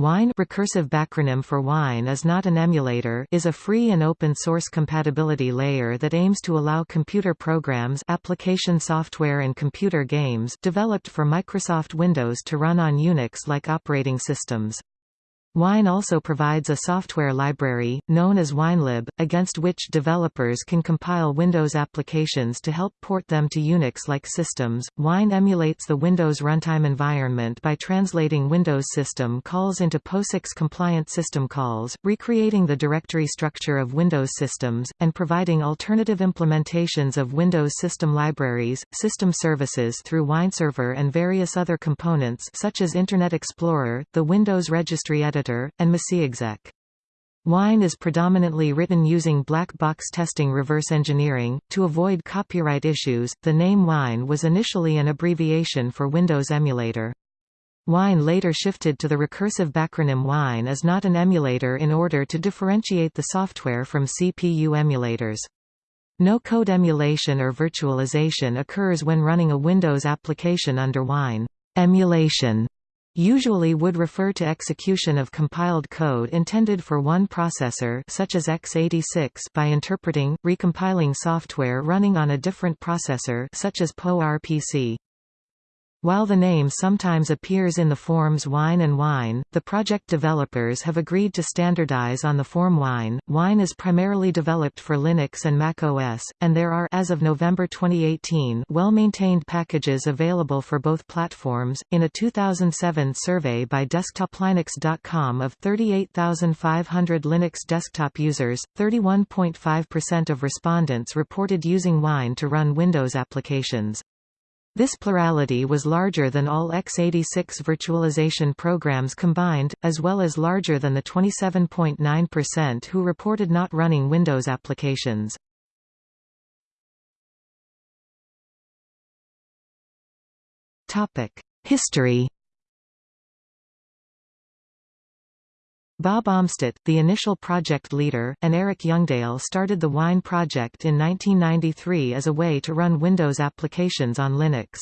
Wine recursive backronym for Wine is not an emulator is a free and open source compatibility layer that aims to allow computer programs application software and computer games developed for Microsoft Windows to run on Unix-like operating systems. Wine also provides a software library, known as WineLib, against which developers can compile Windows applications to help port them to Unix-like systems. Wine emulates the Windows runtime environment by translating Windows system calls into POSIX-compliant system calls, recreating the directory structure of Windows systems, and providing alternative implementations of Windows system libraries, system services through WineServer and various other components such as Internet Explorer, the Windows Registry Editor Editor, and MacExec. Wine is predominantly written using black box testing reverse engineering. To avoid copyright issues, the name Wine was initially an abbreviation for Windows Emulator. Wine later shifted to the recursive backronym Wine as not an emulator in order to differentiate the software from CPU emulators. No code emulation or virtualization occurs when running a Windows application under Wine. Emulation usually would refer to execution of compiled code intended for one processor such as x86 by interpreting, recompiling software running on a different processor such as PowerPC. While the name sometimes appears in the forms Wine and Wine, the project developers have agreed to standardize on the form Wine. Wine is primarily developed for Linux and Mac OS, and there are as of November 2018 well-maintained packages available for both platforms. In a 2007 survey by DesktopLinux.com of 38,500 Linux desktop users, 31.5% of respondents reported using Wine to run Windows applications. This plurality was larger than all x86 virtualization programs combined, as well as larger than the 27.9% who reported not running Windows applications. History Bob Amstadt, the initial project leader, and Eric Youngdale started the Wine project in 1993 as a way to run Windows applications on Linux.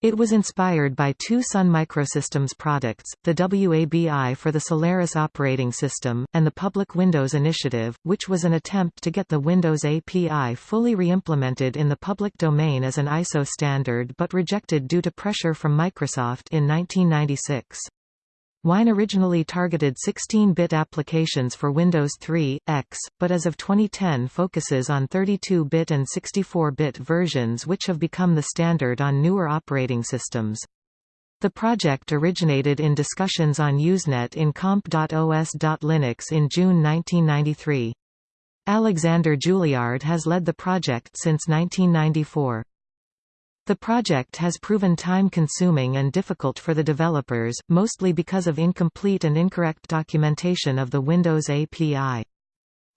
It was inspired by two Sun Microsystems products, the WABI for the Solaris operating system, and the Public Windows Initiative, which was an attempt to get the Windows API fully re-implemented in the public domain as an ISO standard but rejected due to pressure from Microsoft in 1996. Wine originally targeted 16-bit applications for Windows 3, X, but as of 2010 focuses on 32-bit and 64-bit versions which have become the standard on newer operating systems. The project originated in discussions on Usenet in comp.os.linux in June 1993. Alexander Julliard has led the project since 1994. The project has proven time-consuming and difficult for the developers, mostly because of incomplete and incorrect documentation of the Windows API.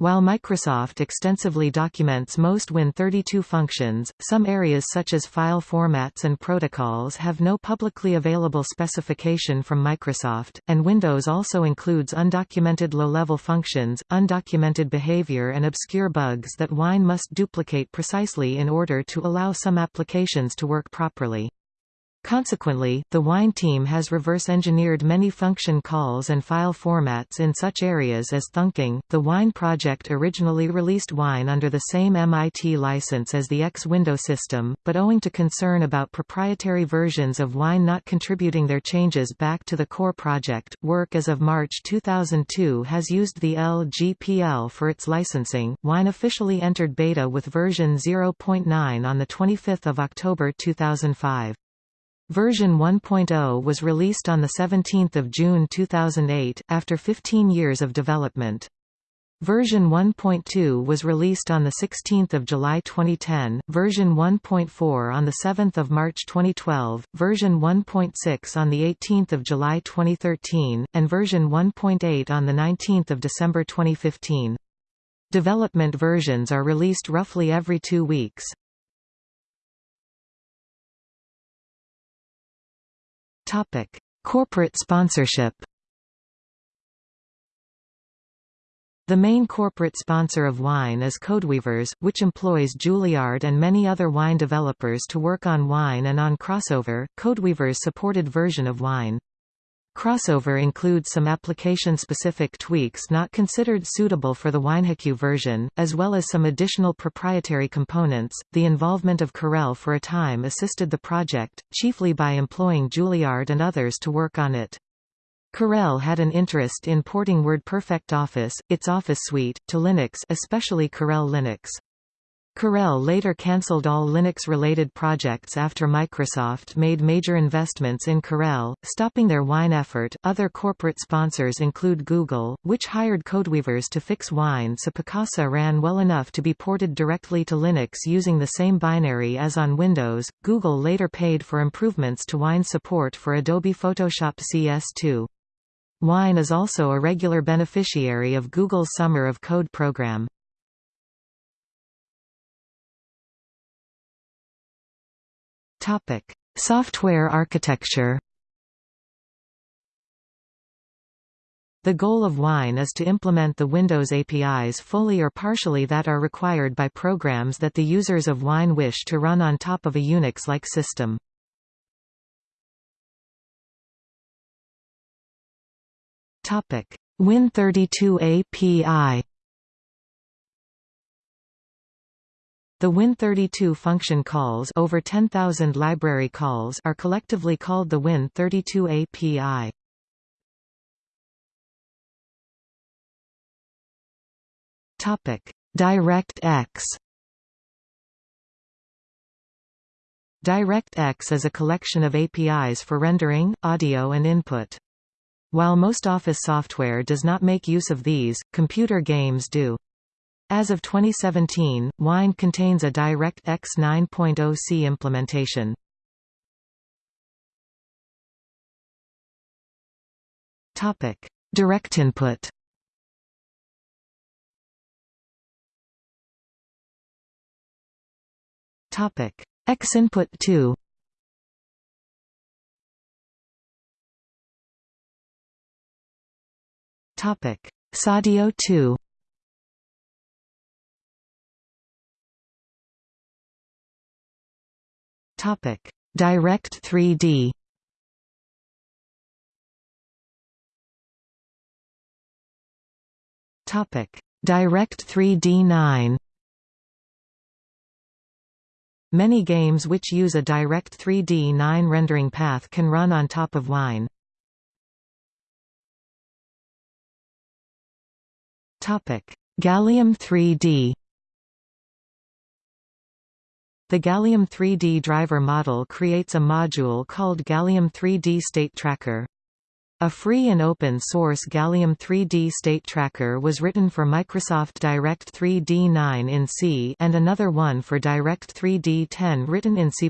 While Microsoft extensively documents most Win32 functions, some areas such as file formats and protocols have no publicly available specification from Microsoft, and Windows also includes undocumented low-level functions, undocumented behavior and obscure bugs that Wine must duplicate precisely in order to allow some applications to work properly. Consequently, the Wine team has reverse-engineered many function calls and file formats in such areas as thunking. The Wine project originally released Wine under the same MIT license as the X window system, but owing to concern about proprietary versions of Wine not contributing their changes back to the core project, work as of March 2002 has used the LGPL for its licensing. Wine officially entered beta with version 0.9 on the 25th of October 2005. Version 1.0 was released on 17 June 2008, after 15 years of development. Version 1.2 was released on 16 July 2010, version 1.4 on 7 March 2012, version 1.6 on 18 July 2013, and version 1.8 on 19 December 2015. Development versions are released roughly every two weeks. Topic: Corporate sponsorship. The main corporate sponsor of Wine is Codeweavers, which employs Julliard and many other Wine developers to work on Wine and on Crossover, Codeweavers' supported version of Wine. Crossover includes some application-specific tweaks not considered suitable for the WineHQ version, as well as some additional proprietary components. The involvement of Corel for a time assisted the project, chiefly by employing Julliard and others to work on it. Corel had an interest in porting WordPerfect Office, its Office suite, to Linux especially Corel Linux. Corel later cancelled all Linux-related projects after Microsoft made major investments in Corel, stopping their Wine effort. Other corporate sponsors include Google, which hired codeweavers to fix Wine so Picasa ran well enough to be ported directly to Linux using the same binary as on Windows. Google later paid for improvements to Wine support for Adobe Photoshop CS2. Wine is also a regular beneficiary of Google's Summer of Code program. Topic: Software architecture. The goal of Wine is to implement the Windows APIs fully or partially that are required by programs that the users of Wine wish to run on top of a Unix-like system. Topic: Win32 API. The Win32 function calls over 10,000 library calls are collectively called the Win32 API. Topic: DirectX. DirectX is a collection of APIs for rendering, audio and input. While most Office software does not make use of these, computer games do. As of 2017, Wine contains a DirectX 9.0c implementation. Topic: Direct input. Topic: Xinput 2. Topic: XAudio 2. Topic: Direct 3D. Topic: Direct 3D 9. Many games which use a Direct 3D 9 rendering path can run on top of Wine. Topic: Gallium 3D. The Gallium 3D driver model creates a module called Gallium 3D State Tracker. A free and open-source Gallium 3D State Tracker was written for Microsoft Direct 3D 9 in C and another one for Direct 3D 10 written in C++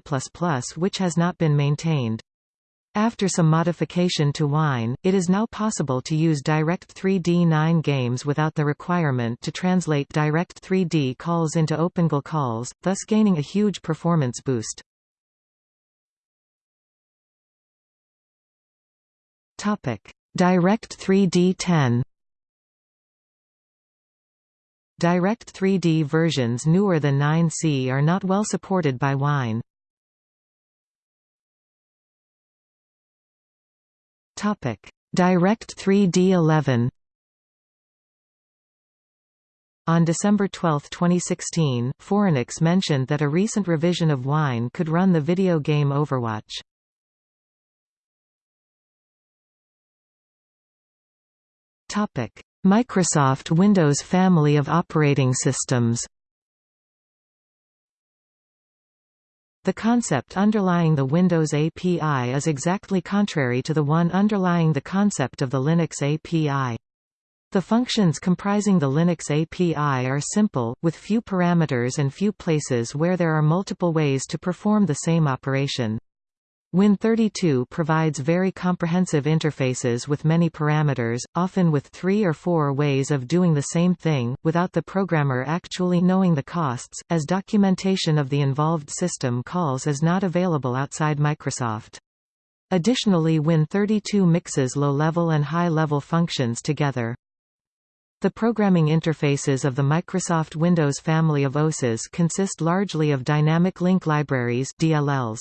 which has not been maintained. After some modification to Wine, it is now possible to use Direct 3D 9 games without the requirement to translate Direct 3D calls into OpenGL calls, thus gaining a huge performance boost. Topic: Direct 3D 10 Direct 3D versions newer than 9C are not well supported by Wine. Topic: Direct 3D 11. On December 12, 2016, Phoronix mentioned that a recent revision of Wine could run the video game Overwatch. Topic: Microsoft Windows family of operating systems. The concept underlying the Windows API is exactly contrary to the one underlying the concept of the Linux API. The functions comprising the Linux API are simple, with few parameters and few places where there are multiple ways to perform the same operation. Win32 provides very comprehensive interfaces with many parameters, often with three or four ways of doing the same thing, without the programmer actually knowing the costs, as documentation of the involved system calls is not available outside Microsoft. Additionally Win32 mixes low-level and high-level functions together. The programming interfaces of the Microsoft Windows family of OSes consist largely of dynamic link libraries DLLs.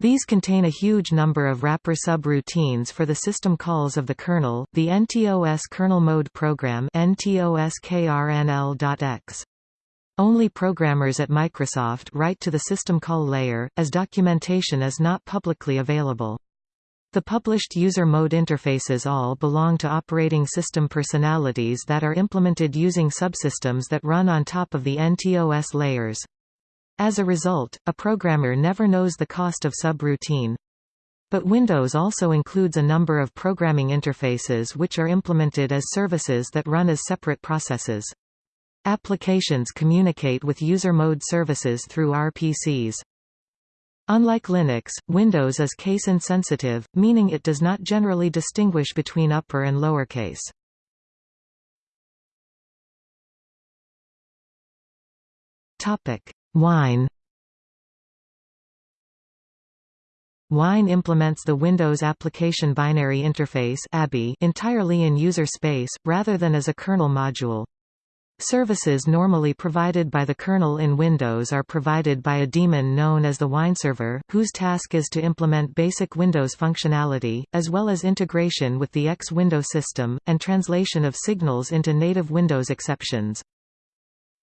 These contain a huge number of wrapper subroutines for the system calls of the kernel, the NTOS kernel mode program NTOSKRNL.x. Only programmers at Microsoft write to the system call layer, as documentation is not publicly available. The published user mode interfaces all belong to operating system personalities that are implemented using subsystems that run on top of the NTOS layers. As a result, a programmer never knows the cost of subroutine. But Windows also includes a number of programming interfaces which are implemented as services that run as separate processes. Applications communicate with user mode services through RPCs. Unlike Linux, Windows is case-insensitive, meaning it does not generally distinguish between upper and lower case. Topic: Wine Wine implements the Windows Application Binary Interface entirely in user space, rather than as a kernel module. Services normally provided by the kernel in Windows are provided by a daemon known as the wineserver, whose task is to implement basic Windows functionality, as well as integration with the X window system, and translation of signals into native Windows exceptions.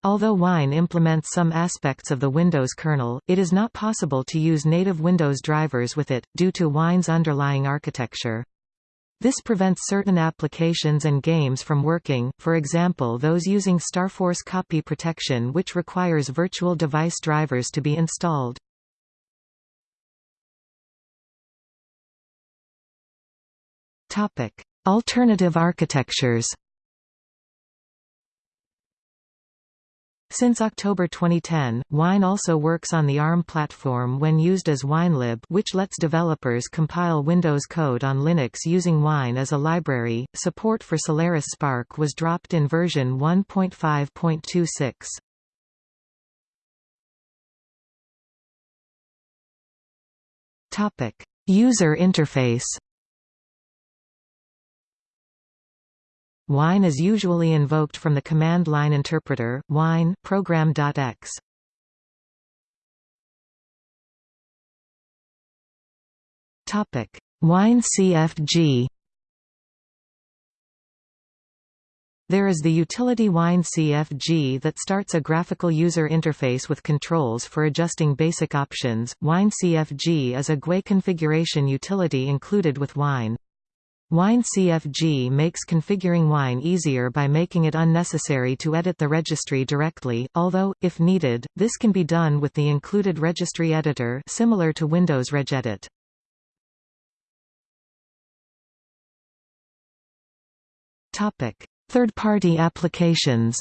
Although Wine implements some aspects of the Windows kernel, it is not possible to use native Windows drivers with it, due to Wine's underlying architecture. This prevents certain applications and games from working, for example those using StarForce copy protection which requires virtual device drivers to be installed. Alternative architectures Since October 2010, Wine also works on the ARM platform when used as WineLib which lets developers compile Windows code on Linux using Wine as a library. Support for Solaris SPARC was dropped in version 1.5.26. Topic: User interface Wine is usually invoked from the command line interpreter, wine program.x. Topic: Wine CFG. There is the utility Wine CFG that starts a graphical user interface with controls for adjusting basic options. Wine CFG is a GUI configuration utility included with Wine. Wine CFG makes configuring Wine easier by making it unnecessary to edit the registry directly, although, if needed, this can be done with the included registry editor similar to Windows regedit. Third-party applications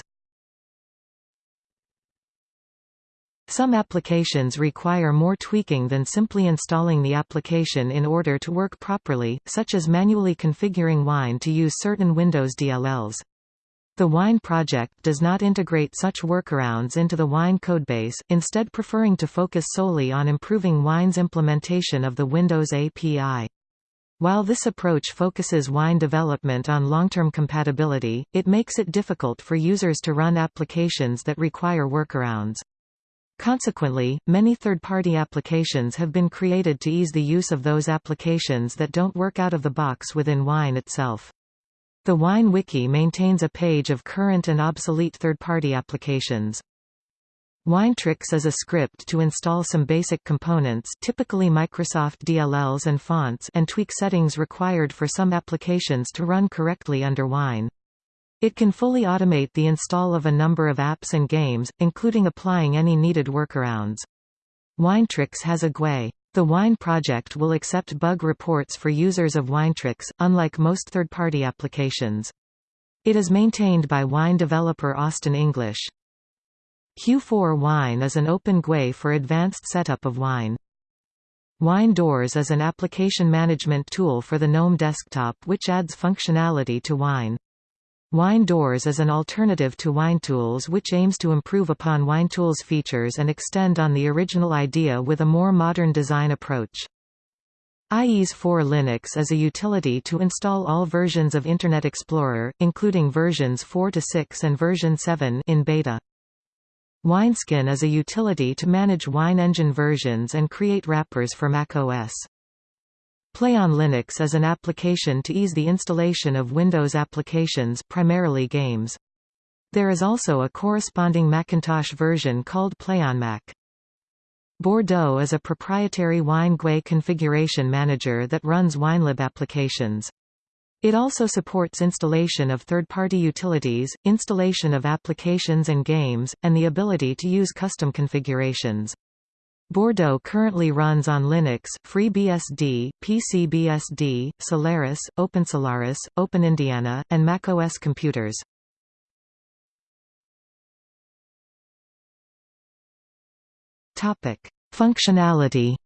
Some applications require more tweaking than simply installing the application in order to work properly, such as manually configuring Wine to use certain Windows DLLs. The Wine project does not integrate such workarounds into the Wine codebase, instead preferring to focus solely on improving Wine's implementation of the Windows API. While this approach focuses Wine development on long-term compatibility, it makes it difficult for users to run applications that require workarounds. Consequently, many third-party applications have been created to ease the use of those applications that don't work out of the box within Wine itself. The Wine Wiki maintains a page of current and obsolete third-party applications. Winetricks is a script to install some basic components typically Microsoft DLLs and fonts and tweak settings required for some applications to run correctly under Wine. It can fully automate the install of a number of apps and games, including applying any needed workarounds. Winetricks has a GUI. The Wine project will accept bug reports for users of Winetricks, unlike most third-party applications. It is maintained by Wine developer Austin English. Q4 Wine is an open GUI for advanced setup of Wine. Wine Doors is an application management tool for the GNOME desktop which adds functionality to Wine. Wine Doors is an alternative to WineTools which aims to improve upon WineTools features and extend on the original idea with a more modern design approach. IES for Linux is a utility to install all versions of Internet Explorer, including versions 4 to 6 and version 7 in beta. Wineskin is a utility to manage Wine engine versions and create wrappers for macOS. Play on Linux is an application to ease the installation of Windows applications primarily games. There is also a corresponding Macintosh version called Play on Mac. Bordeaux is a proprietary Wine GUI configuration manager that runs WineLib applications. It also supports installation of third-party utilities, installation of applications and games, and the ability to use custom configurations. Bordeaux currently runs on Linux, FreeBSD, PCBSD, Solaris, OpenSolaris, OpenIndiana, and macOS computers. Topic: Functionality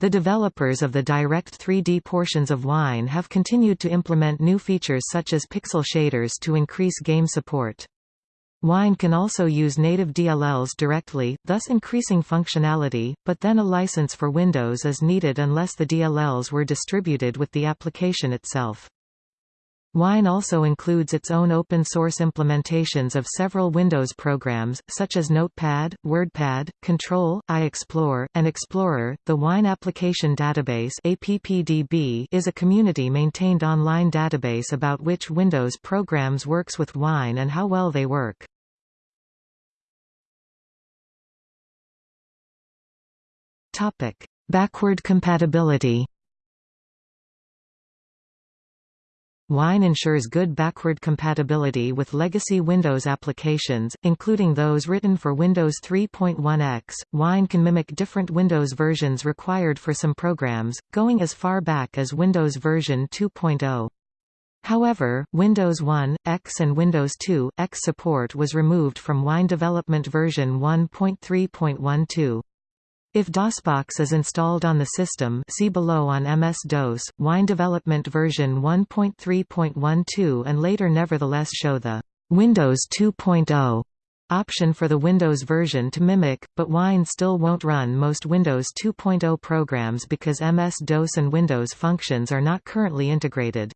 The developers of the Direct 3D portions of Wine have continued to implement new features such as pixel shaders to increase game support. Wine can also use native DLLs directly, thus increasing functionality, but then a license for Windows is needed unless the DLLs were distributed with the application itself. Wine also includes its own open-source implementations of several Windows programs, such as Notepad, WordPad, Control, iExplore, and Explorer. The Wine Application Database (APPDB) is a community-maintained online database about which Windows programs works with Wine and how well they work. Topic: Backward compatibility. Wine ensures good backward compatibility with legacy Windows applications, including those written for Windows 3.1x. Wine can mimic different Windows versions required for some programs, going as far back as Windows version 2.0. However, Windows 1, X and Windows 2, X support was removed from Wine development version 1.3.12. If DOSBox is installed on the system see below on MS-DOS, Wine development version 1.3.12 and later nevertheless show the Windows 2.0 option for the Windows version to mimic, but Wine still won't run most Windows 2.0 programs because MS-DOS and Windows functions are not currently integrated.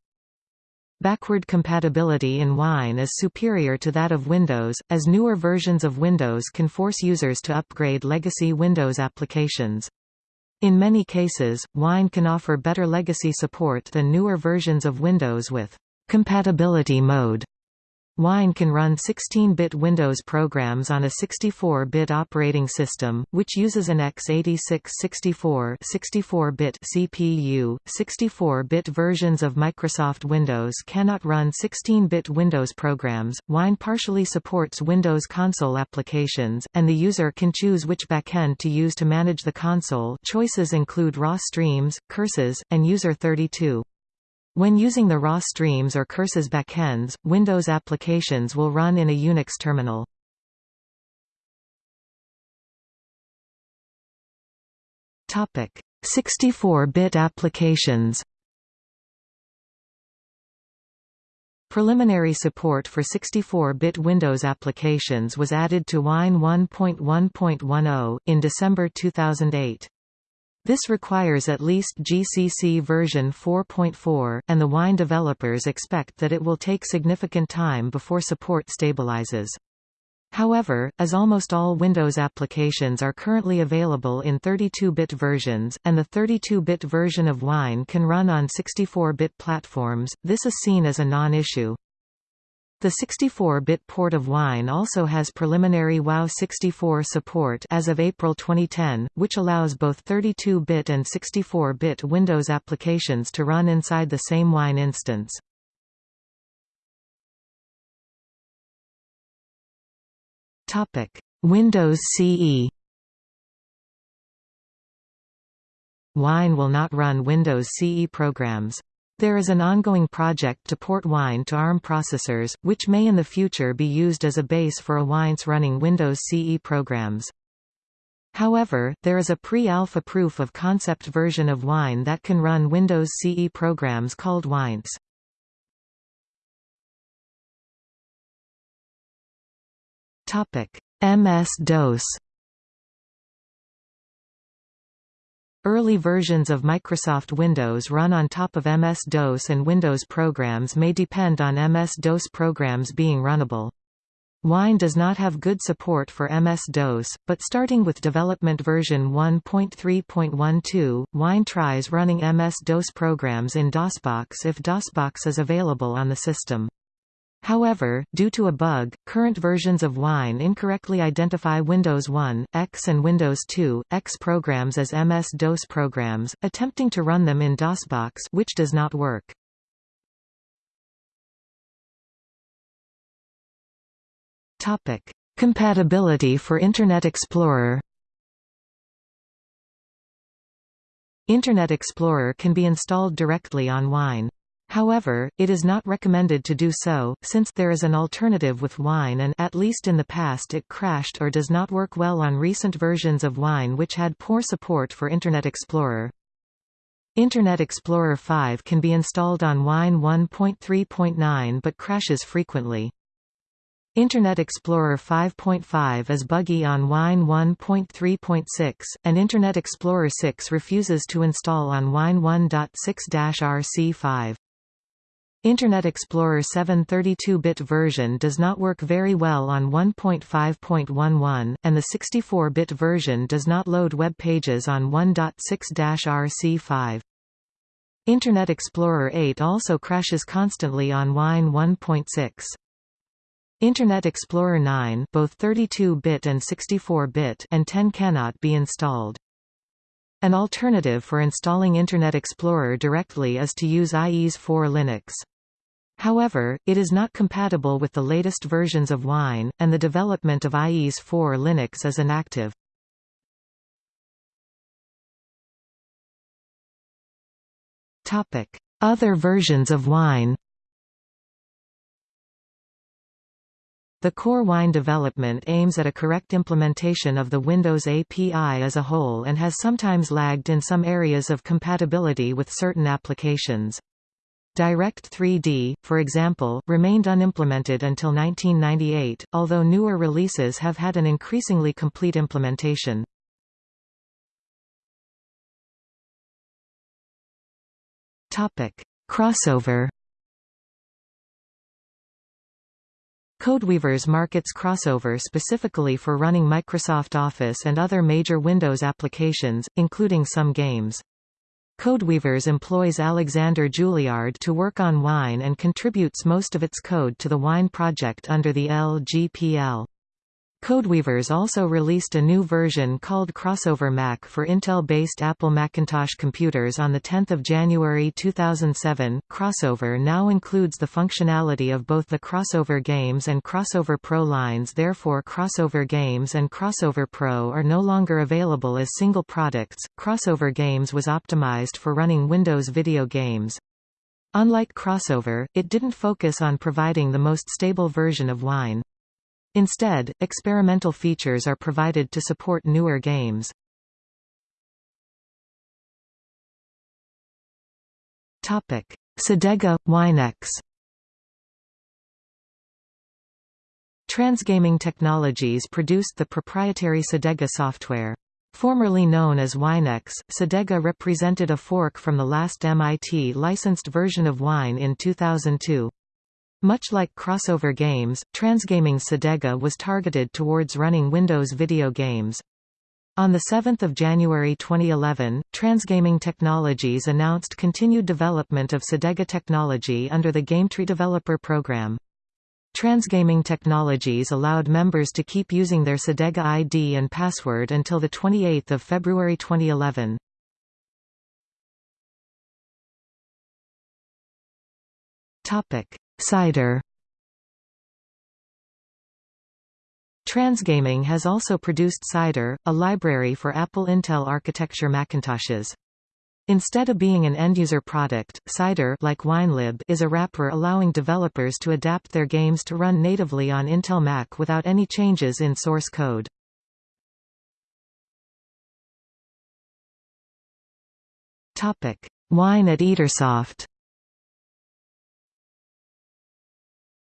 Backward compatibility in Wine is superior to that of Windows, as newer versions of Windows can force users to upgrade legacy Windows applications. In many cases, Wine can offer better legacy support than newer versions of Windows with compatibility mode Wine can run 16-bit Windows programs on a 64-bit operating system, which uses an x86 64 64-bit CPU. 64-bit versions of Microsoft Windows cannot run 16-bit Windows programs. Wine partially supports Windows console applications, and the user can choose which backend to use to manage the console. Choices include raw streams, curses, and user32. When using the raw streams or curses backends, Windows applications will run in a Unix terminal. Topic: 64-bit applications. Preliminary support for 64-bit Windows applications was added to Wine 1.1.10 in December 2008. This requires at least GCC version 4.4, and the Wine developers expect that it will take significant time before support stabilizes. However, as almost all Windows applications are currently available in 32-bit versions, and the 32-bit version of Wine can run on 64-bit platforms, this is seen as a non-issue. The 64-bit port of Wine also has preliminary WoW64 support as of April 2010, which allows both 32-bit and 64-bit Windows applications to run inside the same Wine instance. Windows CE Wine will not run Windows CE programs. There is an ongoing project to port Wine to ARM processors, which may in the future be used as a base for a Wines running Windows CE programs. However, there is a pre-alpha proof of concept version of Wine that can run Windows CE programs called Wines. MS-DOS Early versions of Microsoft Windows run on top of MS-DOS and Windows programs may depend on MS-DOS programs being runnable. Wine does not have good support for MS-DOS, but starting with development version 1.3.12, Wine tries running MS-DOS programs in DOSBox if DOSBox is available on the system. However, due to a bug, current versions of Wine incorrectly identify Windows 1, X and Windows 2, X programs as MS-DOS programs, attempting to run them in DOSBox which does not work. Topic: Compatibility for Internet Explorer. Internet Explorer can be installed directly on Wine. However, it is not recommended to do so, since there is an alternative with Wine and at least in the past it crashed or does not work well on recent versions of Wine which had poor support for Internet Explorer. Internet Explorer 5 can be installed on Wine 1.3.9 but crashes frequently. Internet Explorer 5.5 is buggy on Wine 1.3.6, and Internet Explorer 6 refuses to install on Wine 1.6-RC5. Internet Explorer 7 32-bit version does not work very well on 1.5.11, and the 64-bit version does not load web pages on 1.6-RC5. Internet Explorer 8 also crashes constantly on Wine 1.6. Internet Explorer 9 both 32-bit and 64-bit and 10 cannot be installed. An alternative for installing Internet Explorer directly is to use IES 4 Linux. However, it is not compatible with the latest versions of Wine, and the development of IES 4 Linux is inactive. Other versions of Wine The core Wine development aims at a correct implementation of the Windows API as a whole and has sometimes lagged in some areas of compatibility with certain applications. Direct 3D, for example, remained unimplemented until 1998, although newer releases have had an increasingly complete implementation. Crossover Codeweavers markets Crossover specifically for running Microsoft Office and other major Windows applications, including some games. Codeweavers employs Alexander Julliard to work on Wine and contributes most of its code to the Wine project under the LGPL. Codeweavers also released a new version called Crossover Mac for Intel-based Apple Macintosh computers on 10 January 2007. Crossover now includes the functionality of both the Crossover Games and Crossover Pro lines therefore Crossover Games and Crossover Pro are no longer available as single products. Crossover Games was optimized for running Windows video games. Unlike Crossover, it didn't focus on providing the most stable version of Wine. Instead, experimental features are provided to support newer games. Topic: Cedega Winex. Transgaming Technologies produced the proprietary Cedega software. Formerly known as Winex, Cedega represented a fork from the last MIT licensed version of Wine in 2002. Much like crossover games, Transgaming Cedega was targeted towards running Windows video games. On 7 January 2011, Transgaming Technologies announced continued development of Cedega technology under the Gametree Developer Program. Transgaming Technologies allowed members to keep using their Cedega ID and password until 28 February 2011. Topic. Cider Transgaming has also produced Cider, a library for Apple Intel architecture Macintoshes. Instead of being an end-user product, Cider like WineLib is a wrapper allowing developers to adapt their games to run natively on Intel Mac without any changes in source code. Wine at Etersoft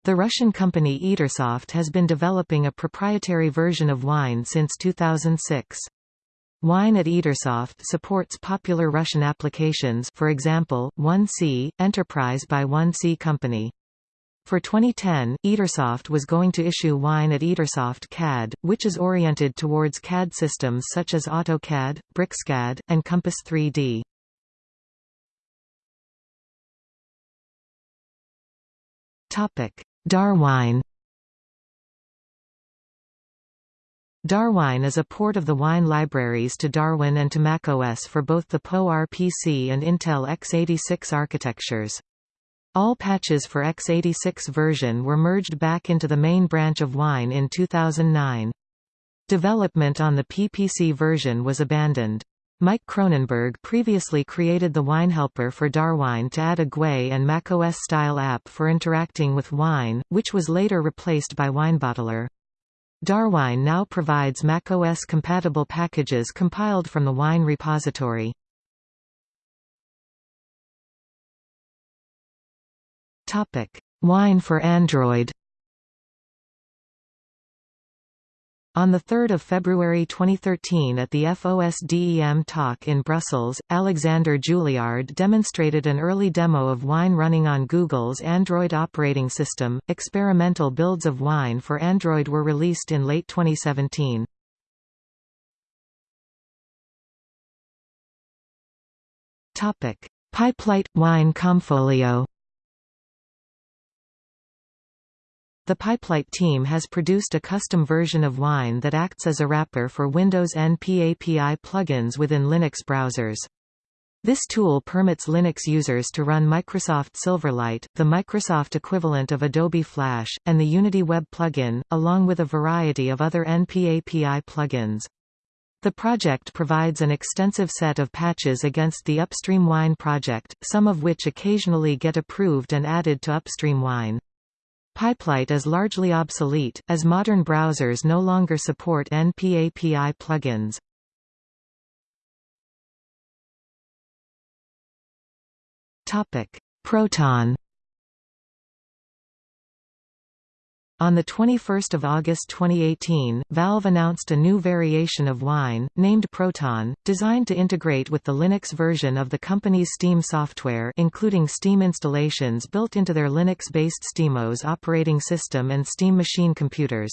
The Russian company Etersoft has been developing a proprietary version of Wine since 2006. Wine at Etersoft supports popular Russian applications for example, 1C, Enterprise by 1C Company. For 2010, Etersoft was going to issue Wine at Etersoft CAD, which is oriented towards CAD systems such as AutoCAD, BricsCAD, and KOMPAS-3D. Darwine Darwine is a port of the Wine libraries to Darwin and to macOS for both the PowerPC and Intel x86 architectures. All patches for x86 version were merged back into the main branch of Wine in 2009. Development on the PPC version was abandoned. Mike Kronenberg previously created the Wine Helper for Darwine to add a GUI and macOS-style app for interacting with Wine, which was later replaced by WineBottler. Darwine now provides macOS-compatible packages compiled from the Wine repository. Wine for Android. On 3 February 2013 at the FOSDEM talk in Brussels, Alexander Julliard demonstrated an early demo of Wine running on Google's Android operating system. Experimental builds of Wine for Android were released in late 2017. Topic: Pipelight Wine Comfolio The Pipelight team has produced a custom version of Wine that acts as a wrapper for Windows NP API plugins within Linux browsers. This tool permits Linux users to run Microsoft Silverlight, the Microsoft equivalent of Adobe Flash, and the Unity Web plugin, along with a variety of other NP API plugins. The project provides an extensive set of patches against the Upstream Wine project, some of which occasionally get approved and added to Upstream Wine. Pipelight is largely obsolete, as modern browsers no longer support NP-API plugins. Proton On 21 August 2018, Valve announced a new variation of Wine, named Proton, designed to integrate with the Linux version of the company's Steam software including Steam installations built into their Linux-based SteamOS operating system and Steam machine computers.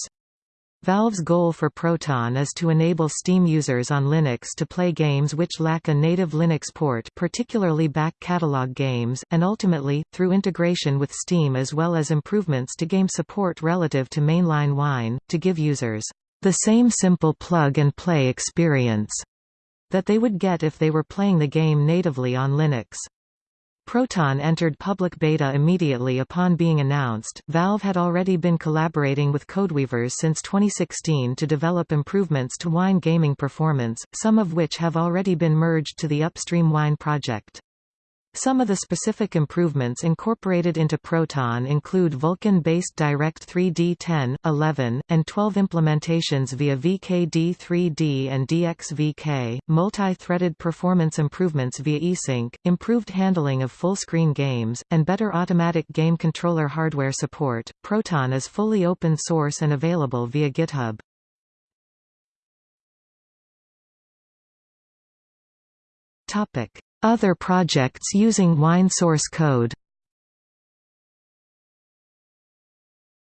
Valve's goal for Proton is to enable Steam users on Linux to play games which lack a native Linux port particularly back catalog games, and ultimately, through integration with Steam as well as improvements to game support relative to mainline Wine, to give users the same simple plug-and-play experience that they would get if they were playing the game natively on Linux. Proton entered public beta immediately upon being announced. Valve had already been collaborating with Codeweavers since 2016 to develop improvements to Wine gaming performance, some of which have already been merged to the Upstream Wine project. Some of the specific improvements incorporated into Proton include Vulkan-based Direct 3D 10, 11, and 12 implementations via VKD3D and DXVK, multi-threaded performance improvements via eSync, improved handling of full-screen games, and better automatic game controller hardware support. Proton is fully open source and available via GitHub. Topic: other projects using Wine source code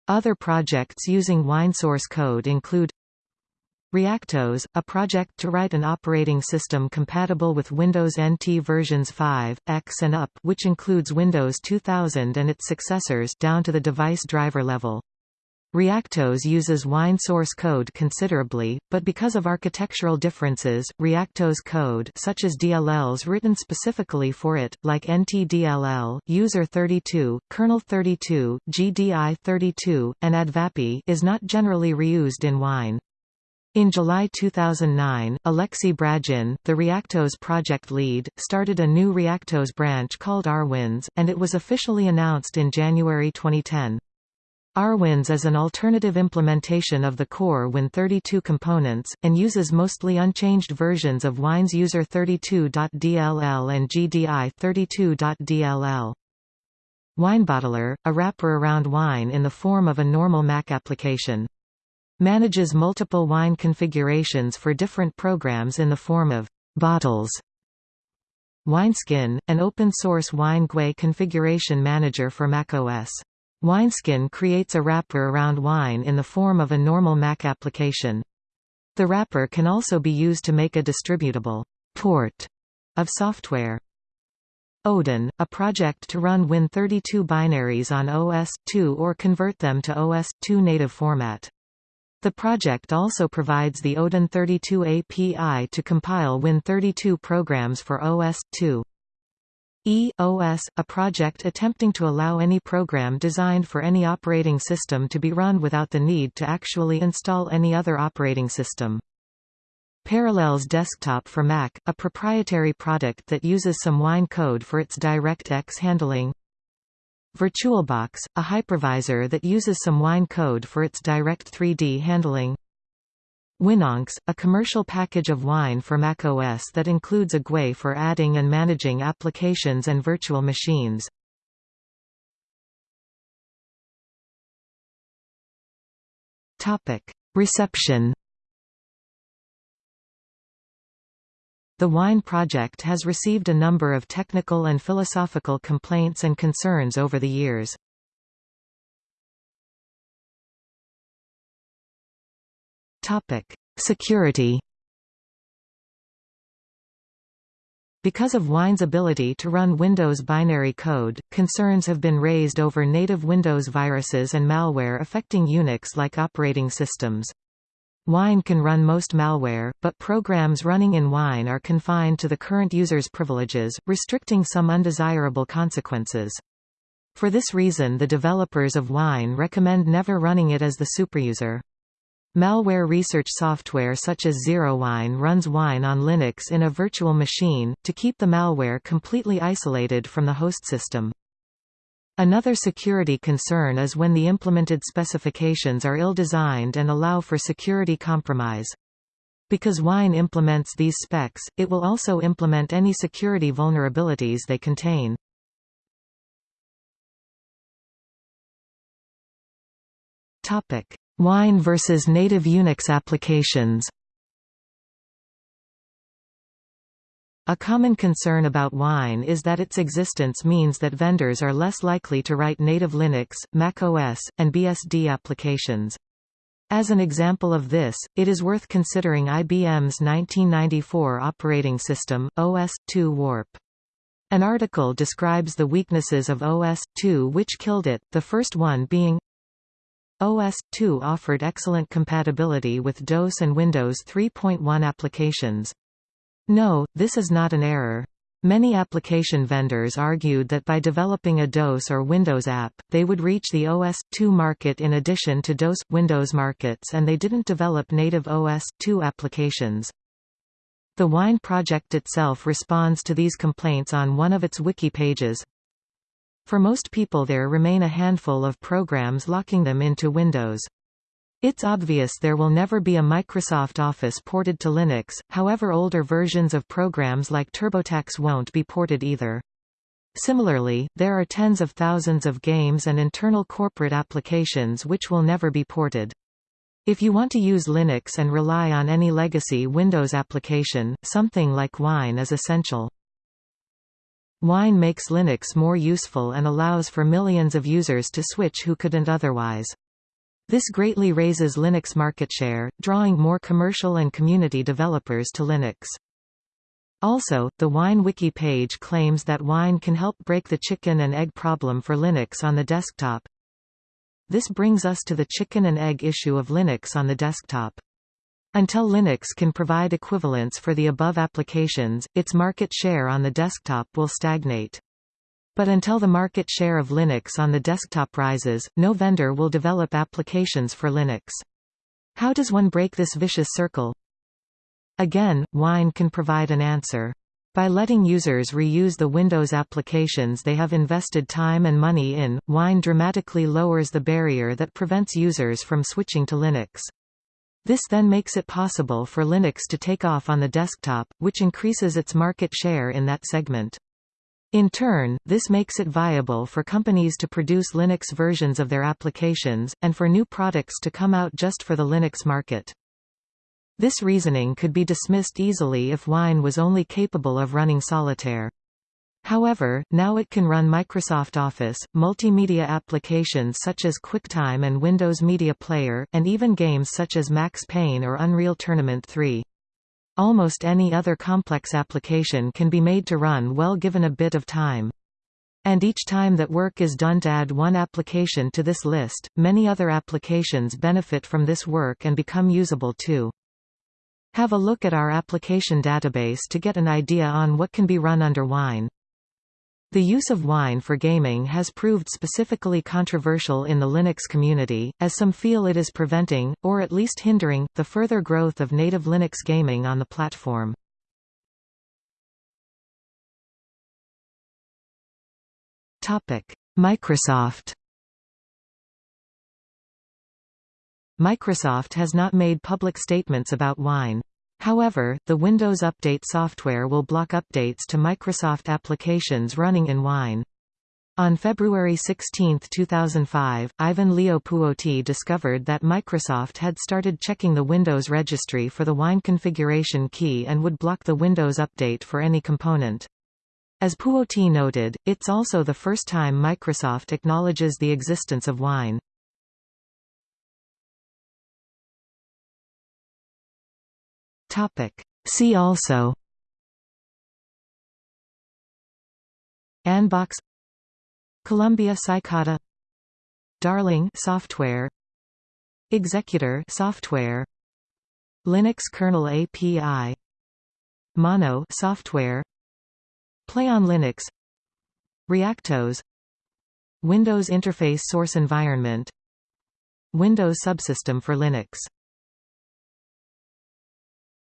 Other projects using Wine source code include Reactos, a project to write an operating system compatible with Windows NT versions 5, X and up which includes Windows 2000 and its successors down to the device driver level. Reactos uses Wine source code considerably, but because of architectural differences, Reactos code such as DLLs written specifically for it, like NTDLL, User 32, Kernel 32, GDI 32, and Advapi is not generally reused in Wine. In July 2009, Alexei Bragin, the Reactos project lead, started a new Reactos branch called Arwinss, and it was officially announced in January 2010. Arwinss is an alternative implementation of the core Win32 components, and uses mostly unchanged versions of Wine's User32.dll and GDI32.dll. WineBottler, a wrapper around Wine in the form of a normal Mac application. Manages multiple Wine configurations for different programs in the form of bottles. WineSkin, an open-source Wine GUI configuration manager for macOS. Wineskin creates a wrapper around Wine in the form of a normal Mac application. The wrapper can also be used to make a distributable port of software. Odin, a project to run Win32 binaries on OS/2 or convert them to OS/2 native format. The project also provides the Odin 32 API to compile Win32 programs for OS/2. EOS, a project attempting to allow any program designed for any operating system to be run without the need to actually install any other operating system. Parallels Desktop for Mac, a proprietary product that uses some Wine code for its DirectX handling. VirtualBox, a hypervisor that uses some Wine code for its Direct 3D handling. Winonx, a commercial package of Wine for macOS that includes a GUI for adding and managing applications and virtual machines. Reception The Wine project has received a number of technical and philosophical complaints and concerns over the years. Security Because of Wine's ability to run Windows binary code, concerns have been raised over native Windows viruses and malware affecting Unix-like operating systems. Wine can run most malware, but programs running in Wine are confined to the current user's privileges, restricting some undesirable consequences. For this reason the developers of Wine recommend never running it as the superuser. Malware research software such as ZeroWine runs Wine on Linux in a virtual machine, to keep the malware completely isolated from the host system. Another security concern is when the implemented specifications are ill-designed and allow for security compromise. Because Wine implements these specs, it will also implement any security vulnerabilities they contain. Wine versus native Unix applications A common concern about wine is that its existence means that vendors are less likely to write native Linux, macOS, and BSD applications. As an example of this, it is worth considering IBM's 1994 operating system, OS/2 Warp. An article describes the weaknesses of OS/2 which killed it, the first one being OS/2 offered excellent compatibility with DOS and Windows 3.1 applications. No, this is not an error. Many application vendors argued that by developing a DOS or Windows app, they would reach the OS/2 market in addition to DOS Windows markets and they didn't develop native OS/2 applications. The Wine project itself responds to these complaints on one of its wiki pages. For most people there remain a handful of programs locking them into Windows. It's obvious there will never be a Microsoft Office ported to Linux, however older versions of programs like TurboTax won't be ported either. Similarly, there are tens of thousands of games and internal corporate applications which will never be ported. If you want to use Linux and rely on any legacy Windows application, something like Wine is essential. Wine makes Linux more useful and allows for millions of users to switch who couldn't otherwise. This greatly raises Linux market share, drawing more commercial and community developers to Linux. Also, the Wine wiki page claims that Wine can help break the chicken and egg problem for Linux on the desktop. This brings us to the chicken and egg issue of Linux on the desktop. Until Linux can provide equivalents for the above applications, its market share on the desktop will stagnate. But until the market share of Linux on the desktop rises, no vendor will develop applications for Linux. How does one break this vicious circle? Again, Wine can provide an answer. By letting users reuse the Windows applications they have invested time and money in, Wine dramatically lowers the barrier that prevents users from switching to Linux. This then makes it possible for Linux to take off on the desktop, which increases its market share in that segment. In turn, this makes it viable for companies to produce Linux versions of their applications, and for new products to come out just for the Linux market. This reasoning could be dismissed easily if Wine was only capable of running solitaire. However, now it can run Microsoft Office, multimedia applications such as QuickTime and Windows Media Player, and even games such as Max Payne or Unreal Tournament 3. Almost any other complex application can be made to run well given a bit of time. And each time that work is done to add one application to this list, many other applications benefit from this work and become usable too. Have a look at our application database to get an idea on what can be run under Wine. The use of Wine for gaming has proved specifically controversial in the Linux community, as some feel it is preventing, or at least hindering, the further growth of native Linux gaming on the platform. Microsoft Microsoft has not made public statements about Wine. However, the Windows Update software will block updates to Microsoft applications running in Wine. On February 16, 2005, Ivan Leo Puoti discovered that Microsoft had started checking the Windows registry for the Wine configuration key and would block the Windows Update for any component. As Puoti noted, it's also the first time Microsoft acknowledges the existence of wine. See also Anbox Columbia Cycada Darling software Executor software Linux kernel API Mono software Play on Linux ReactOS Windows Interface Source Environment Windows Subsystem for Linux